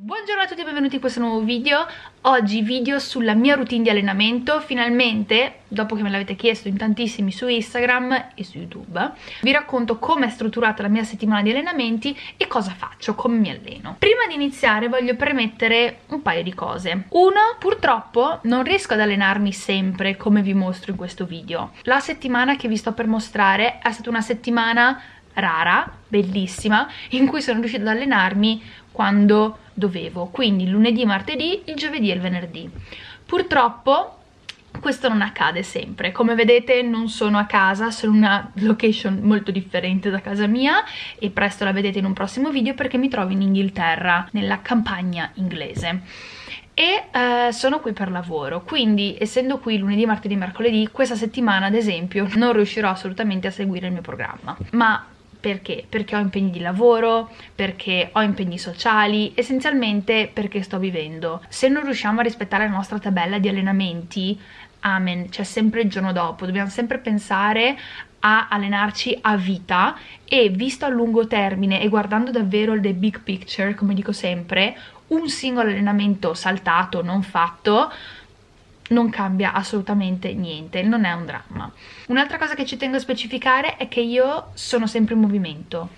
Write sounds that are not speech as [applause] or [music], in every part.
Buongiorno a tutti e benvenuti in questo nuovo video. Oggi video sulla mia routine di allenamento. Finalmente, dopo che me l'avete chiesto in tantissimi su Instagram e su YouTube Vi racconto come è strutturata la mia settimana di allenamenti E cosa faccio, come mi alleno. Prima di iniziare voglio premettere un paio di cose. Uno, purtroppo non riesco ad allenarmi sempre come vi mostro in questo video. La settimana che vi sto per mostrare è stata una settimana rara, bellissima In cui sono riuscita ad allenarmi quando dovevo, quindi lunedì, martedì, il giovedì e il venerdì. Purtroppo questo non accade sempre, come vedete non sono a casa, sono in una location molto differente da casa mia e presto la vedete in un prossimo video perché mi trovo in Inghilterra, nella campagna inglese. E eh, sono qui per lavoro. Quindi essendo qui lunedì, martedì mercoledì questa settimana ad esempio non riuscirò assolutamente a seguire il mio programma. Ma perché? Perché ho impegni di lavoro, perché ho impegni sociali, essenzialmente perché sto vivendo. Se non riusciamo a rispettare la nostra tabella di allenamenti, amen, c'è sempre il giorno dopo, dobbiamo sempre pensare a allenarci a vita e visto a lungo termine e guardando davvero the big picture, come dico sempre, un singolo allenamento saltato, non fatto, non cambia assolutamente niente, non è un dramma. Un'altra cosa che ci tengo a specificare è che io sono sempre in movimento,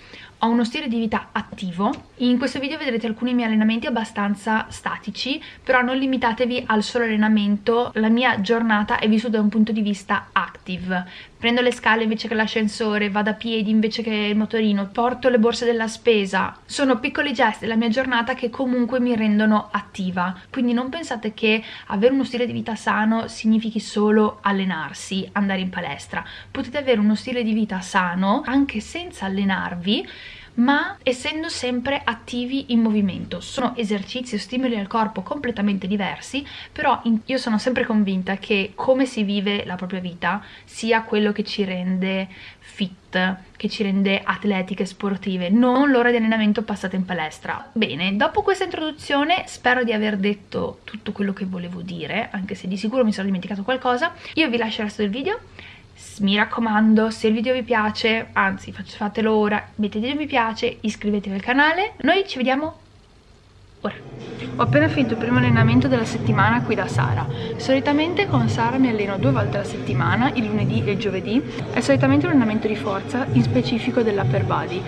ho uno stile di vita attivo. In questo video vedrete alcuni miei allenamenti abbastanza statici, però non limitatevi al solo allenamento, la mia giornata è vissuta da un punto di vista active. Prendo le scale invece che l'ascensore, vado a piedi invece che il motorino, porto le borse della spesa. Sono piccoli gesti della mia giornata che comunque mi rendono attiva. Quindi non pensate che avere uno stile di vita sano significhi solo allenarsi, andare in palestra. Potete avere uno stile di vita sano anche senza allenarvi ma essendo sempre attivi in movimento. Sono esercizi o stimoli al corpo completamente diversi, però io sono sempre convinta che come si vive la propria vita sia quello che ci rende fit, che ci rende atletiche, sportive, non l'ora di allenamento passata in palestra. Bene, dopo questa introduzione spero di aver detto tutto quello che volevo dire, anche se di sicuro mi sono dimenticato qualcosa. Io vi lascio il resto del video mi raccomando se il video vi piace anzi fatelo ora mettete un mi piace iscrivetevi al canale noi ci vediamo ora ho appena finito il primo allenamento della settimana qui da Sara. Solitamente con Sara mi alleno due volte alla settimana, il lunedì e il giovedì. È solitamente un allenamento di forza, in specifico dell'upper body.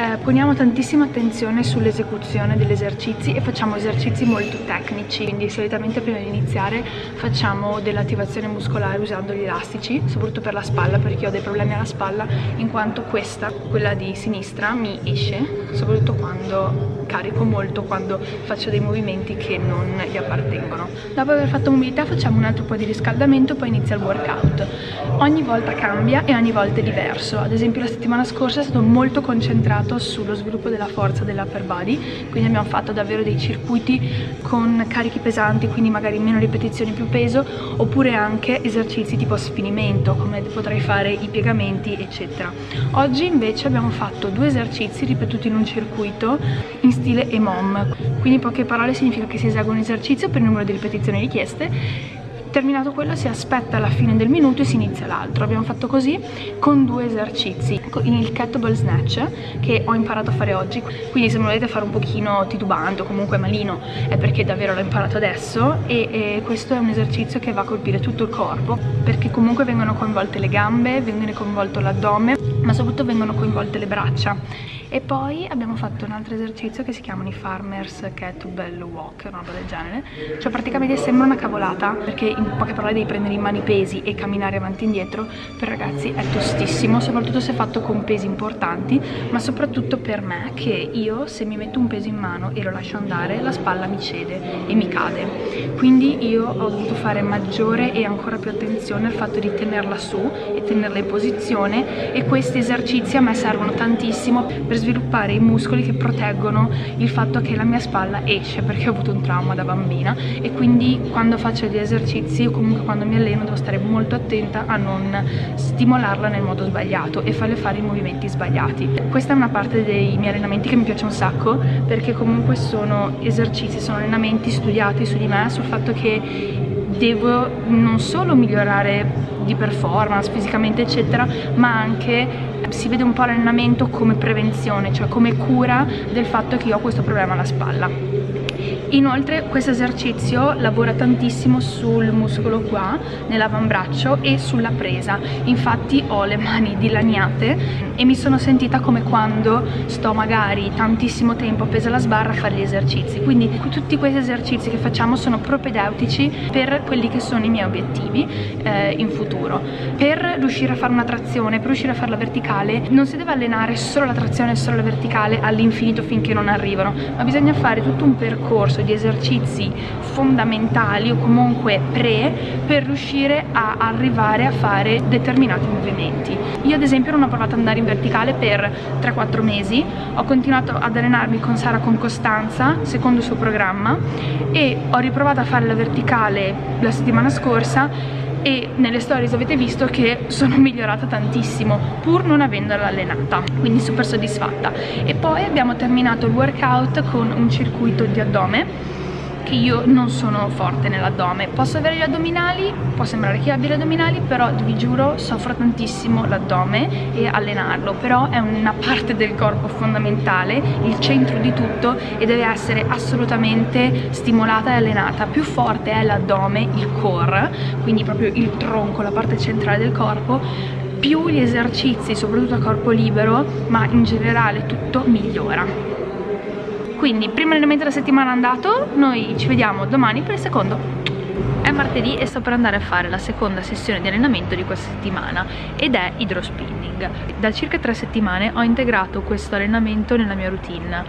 Eh, poniamo tantissima attenzione sull'esecuzione degli esercizi e facciamo esercizi molto tecnici. Quindi solitamente prima di iniziare facciamo dell'attivazione muscolare usando gli elastici, soprattutto per la spalla perché ho dei problemi alla spalla, in quanto questa, quella di sinistra, mi esce, soprattutto quando carico molto quando faccio dei movimenti che non gli appartengono. Dopo aver fatto mobilità facciamo un altro po' di riscaldamento poi inizia il workout. Ogni volta cambia e ogni volta è diverso, ad esempio la settimana scorsa è stato molto concentrato sullo sviluppo della forza dell'upper body, quindi abbiamo fatto davvero dei circuiti con carichi pesanti, quindi magari meno ripetizioni più peso, oppure anche esercizi tipo sfinimento, come potrei fare i piegamenti eccetera. Oggi invece abbiamo fatto due esercizi ripetuti in un circuito in stile EMOM, quindi in poche parole significa che si esegue un esercizio per il numero di ripetizioni richieste terminato quello si aspetta la fine del minuto e si inizia l'altro. Abbiamo fatto così con due esercizi il kettlebell snatch che ho imparato a fare oggi. Quindi se me lo volete fare un pochino titubante o comunque malino è perché davvero l'ho imparato adesso e, e questo è un esercizio che va a colpire tutto il corpo perché comunque vengono coinvolte le gambe, viene coinvolto l'addome ma soprattutto vengono coinvolte le braccia. E poi abbiamo fatto un altro esercizio che si chiamano i farmers kettlebell walk una roba del genere. Cioè praticamente sembra una cavolata perché in poche parole devi prendere in mano i pesi e camminare avanti e indietro. Per ragazzi è tostissimo soprattutto se fatto con pesi importanti ma soprattutto per me che io se mi metto un peso in mano e lo lascio andare la spalla mi cede e mi cade. Quindi io ho dovuto fare maggiore e ancora più attenzione al fatto di tenerla su e tenerla in posizione e questi esercizi a me servono tantissimo per sviluppare i muscoli che proteggono il fatto che la mia spalla esce perché ho avuto un trauma da bambina e quindi quando faccio gli esercizi o comunque quando mi alleno devo stare molto attenta a non stimolarla nel modo sbagliato e farle fare i movimenti sbagliati. Questa è una parte dei miei allenamenti che mi piace un sacco perché comunque sono esercizi, sono allenamenti studiati su di me, sul fatto che devo non solo migliorare di performance fisicamente eccetera ma anche si vede un po' l'allenamento come prevenzione cioè come cura del fatto che io ho questo problema alla spalla inoltre questo esercizio lavora tantissimo sul muscolo qua nell'avambraccio e sulla presa. Infatti ho le mani dilaniate e mi sono sentita come quando sto magari tantissimo tempo appesa alla sbarra a fare gli esercizi. Quindi tutti questi esercizi che facciamo sono propedeutici per quelli che sono i miei obiettivi eh, in futuro. Per riuscire a fare una trazione per riuscire a farla verticale non si deve allenare solo la trazione e solo la verticale all'infinito finché non arrivano ma bisogna fare tutto un percorso di esercizi fondamentali o comunque pre per riuscire a arrivare a fare determinati movimenti. Io ad esempio non ho provato ad andare in verticale per 3-4 mesi. Ho continuato ad allenarmi con Sara con costanza secondo il suo programma e ho riprovato a fare la verticale la settimana scorsa e nelle stories avete visto che sono [laughs] migliorata tantissimo pur non avendola allenata quindi super soddisfatta. E poi abbiamo terminato il workout con un circuito di addome che io non sono forte nell'addome. Posso avere gli addominali, può sembrare che abbia gli addominali però vi giuro soffro tantissimo l'addome e allenarlo. Però è una parte del corpo fondamentale il centro di tutto e deve essere assolutamente stimolata e allenata. Più forte è l'addome, il core quindi proprio il tronco, la parte centrale del corpo. Più gli esercizi, soprattutto a corpo libero, ma in generale tutto migliora quindi primo allenamento della settimana andato noi ci vediamo domani per il secondo. È martedì e sto per andare a fare la seconda sessione di allenamento di questa settimana ed è hydrospinning da circa tre settimane ho integrato questo allenamento nella mia routine.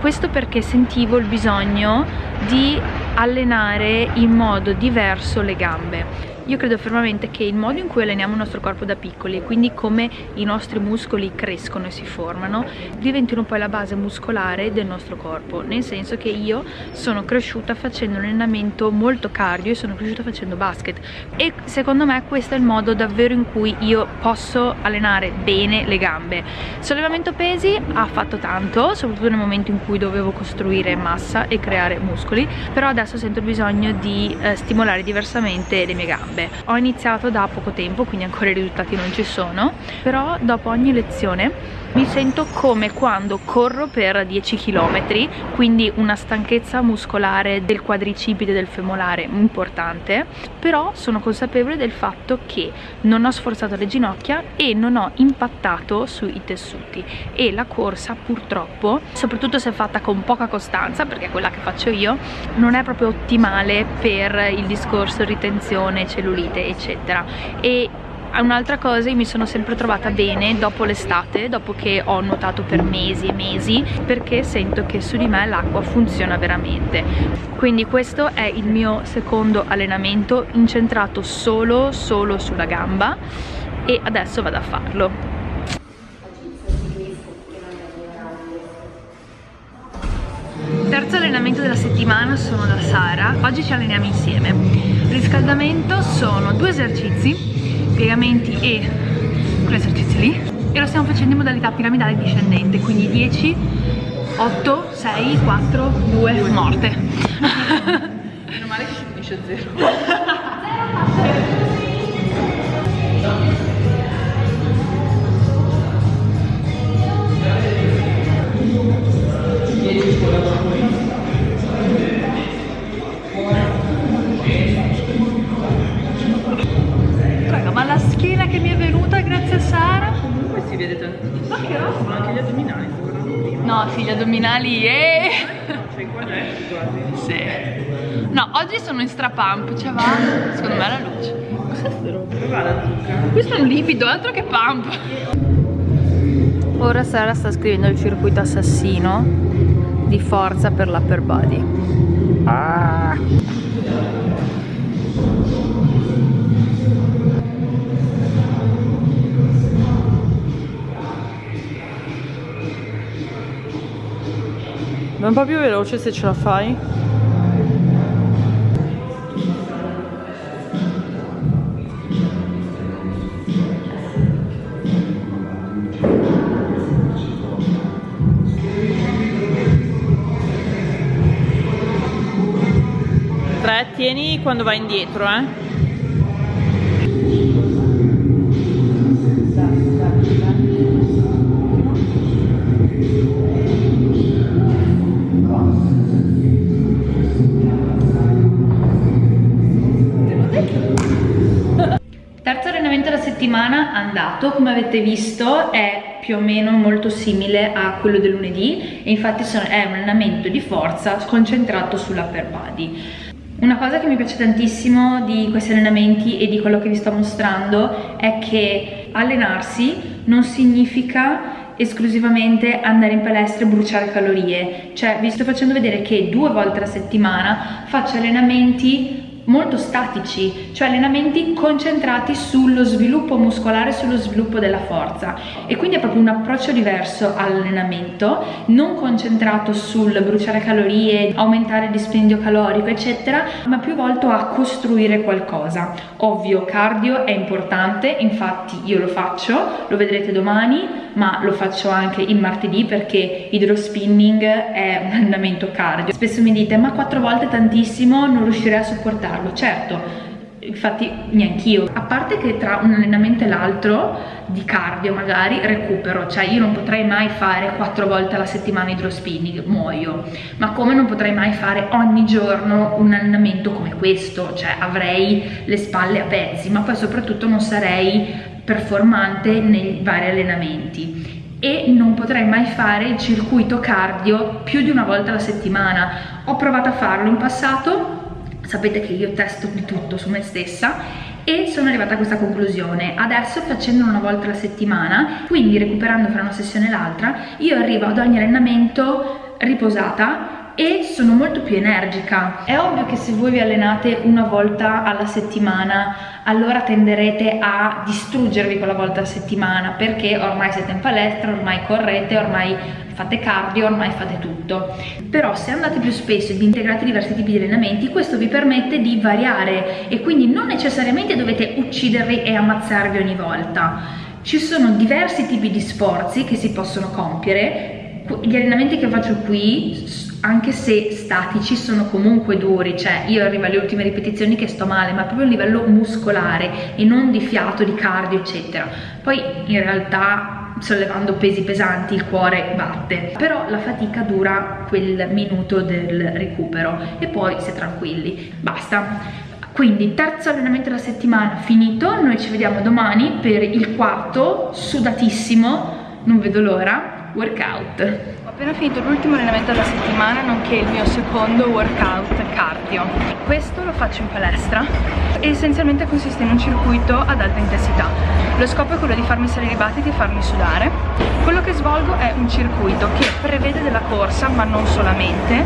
Questo perché sentivo il bisogno di allenare in modo diverso le gambe io credo fermamente che il modo in cui alleniamo il nostro corpo da piccoli e quindi come i nostri muscoli crescono e si formano diventino poi la base muscolare del nostro corpo. Nel senso che io sono cresciuta facendo un allenamento molto cardio e sono cresciuta facendo basket. E secondo me questo è il modo davvero in cui io posso allenare bene le gambe. Sollevamento pesi ha fatto tanto soprattutto nel momento in cui dovevo costruire massa e creare muscoli però adesso sento il bisogno di eh, stimolare diversamente le mie gambe gambe ho iniziato da poco tempo quindi ancora i risultati non ci sono però dopo ogni lezione mi sento come quando corro per 10 km quindi una stanchezza muscolare del quadricipite del femolare importante però sono consapevole del fatto che non ho sforzato le ginocchia e non ho impattato sui tessuti e la corsa purtroppo soprattutto se fatta con poca costanza perché è quella che faccio io non è proprio ottimale per il discorso ritenzione cellulite eccetera e Un'altra cosa, io mi sono sempre trovata bene dopo l'estate, dopo che ho nuotato per mesi e mesi, perché sento che su di me l'acqua funziona veramente. Quindi questo è il mio secondo allenamento incentrato solo, solo sulla gamba e adesso vado a farlo. Settimana sono da Sara, oggi ci alleniamo insieme. Riscaldamento sono due esercizi piegamenti e quell'esercizio lì e lo stiamo facendo in modalità piramidale discendente quindi 10 8 6 4 2 morte. Meno male che finisce 0 gli addominali e... Sei quadretti quasi. Sì. No, oggi sono in strapump, cioè va, secondo me la luce. Cos'è sta roba? la zucca. Questo è un livido, altro che pump. Ora Sara sta scrivendo il circuito assassino di forza per l'upper body. Ah! Vai un po' più veloce se ce la fai. Tre, tieni quando vai indietro, eh. Andato come avete visto è più o meno molto simile a quello del lunedì e infatti è un allenamento di forza concentrato sull'upper body. Una cosa che mi piace tantissimo di questi allenamenti e di quello che vi sto mostrando è che allenarsi non significa esclusivamente andare in palestra e bruciare calorie. Cioè vi sto facendo vedere che due volte alla settimana faccio allenamenti molto statici, cioè allenamenti concentrati sullo sviluppo muscolare, sullo sviluppo della forza e quindi è proprio un approccio diverso all'allenamento, non concentrato sul bruciare calorie, aumentare il dispendio calorico eccetera, ma più volto a costruire qualcosa. Ovvio, cardio è importante, infatti io lo faccio, lo vedrete domani, ma lo faccio anche il martedì perché idrospinning è un [laughs] allenamento cardio. Spesso mi dite ma quattro volte tantissimo non riuscirei a sopportarlo, certo infatti neanch'io. A parte che tra un allenamento e l'altro di cardio magari recupero cioè io non potrei mai fare quattro volte alla settimana idrospinning muoio. Ma come non potrei mai fare ogni giorno un allenamento come questo? Cioè avrei le spalle a pezzi ma poi soprattutto non sarei performante nei vari allenamenti. E non potrei mai fare il circuito cardio più di una volta alla settimana. Ho provato a farlo in passato sapete che io testo di tutto su me stessa e sono arrivata a questa conclusione. Adesso facendo una volta alla settimana quindi recuperando fra una sessione e l'altra io arrivo ad ogni allenamento riposata e sono molto più energica. È ovvio che se voi vi allenate una volta alla settimana allora tenderete a distruggervi quella volta alla settimana perché ormai siete in palestra, ormai correte, ormai fate cardio, ormai fate tutto. Però se andate più spesso ed integrate diversi tipi di allenamenti questo vi permette di variare e quindi non necessariamente dovete uccidervi e ammazzarvi ogni volta. Ci sono diversi tipi di sforzi che si possono compiere gli allenamenti che faccio qui anche se statici sono comunque duri. Cioè io arrivo alle ultime ripetizioni che sto male ma proprio a livello muscolare e non di fiato, di cardio eccetera. Poi in realtà sollevando pesi pesanti il cuore batte. Però la fatica dura quel minuto del recupero e poi si è tranquilli. Basta. Quindi terzo allenamento della settimana finito. Noi ci vediamo domani per il quarto sudatissimo. Non vedo l'ora workout. Appena finito l'ultimo allenamento della settimana nonché il mio secondo workout cardio. Questo lo faccio in palestra e essenzialmente consiste in un circuito ad alta intensità. Lo scopo è quello di farmi salire i battiti e farmi sudare. Quello che svolgo è un circuito che prevede della corsa ma non solamente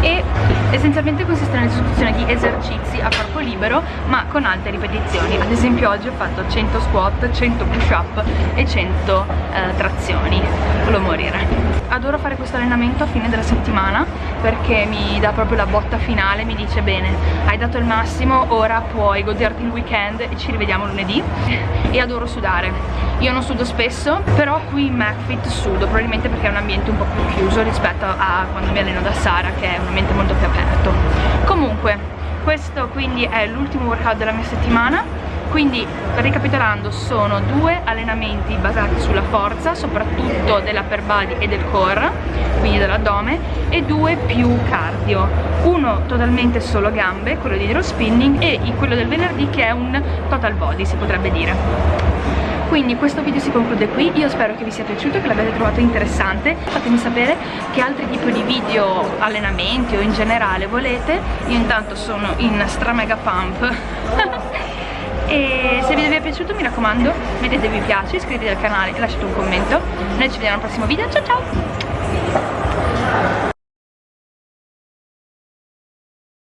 e essenzialmente consiste nell'esecuzione di esercizi a corpo libero ma con alte ripetizioni. Ad esempio oggi ho fatto 100 squat, 100 push up e 100 eh, trazioni. Volevo morire. Adoro fare questo allenamento a fine della settimana perché mi dà proprio la botta finale mi dice bene hai dato il massimo ora puoi goderti il weekend e ci rivediamo lunedì. E adoro sudare. Io non sudo spesso però qui in McFit sudo probabilmente perché è un ambiente un po' più chiuso rispetto a quando mi alleno da Sara che è un ambiente molto più aperto. Comunque questo quindi è l'ultimo workout della mia settimana quindi ricapitolando sono due allenamenti basati sulla forza soprattutto dell'upper body e del core quindi dell'addome e due più cardio. Uno totalmente solo gambe quello di hero spinning e quello del venerdì che è un total body si potrebbe dire. Quindi questo video si conclude qui, io spero che vi sia piaciuto, che l'abbiate trovato interessante, fatemi sapere che altri tipi di video, allenamenti o in generale volete, io intanto sono in stra mega pump [laughs] e se il video vi è piaciuto mi raccomando mettete mi piace, iscrivetevi al canale e lasciate un commento. Noi ci vediamo al prossimo video, ciao ciao!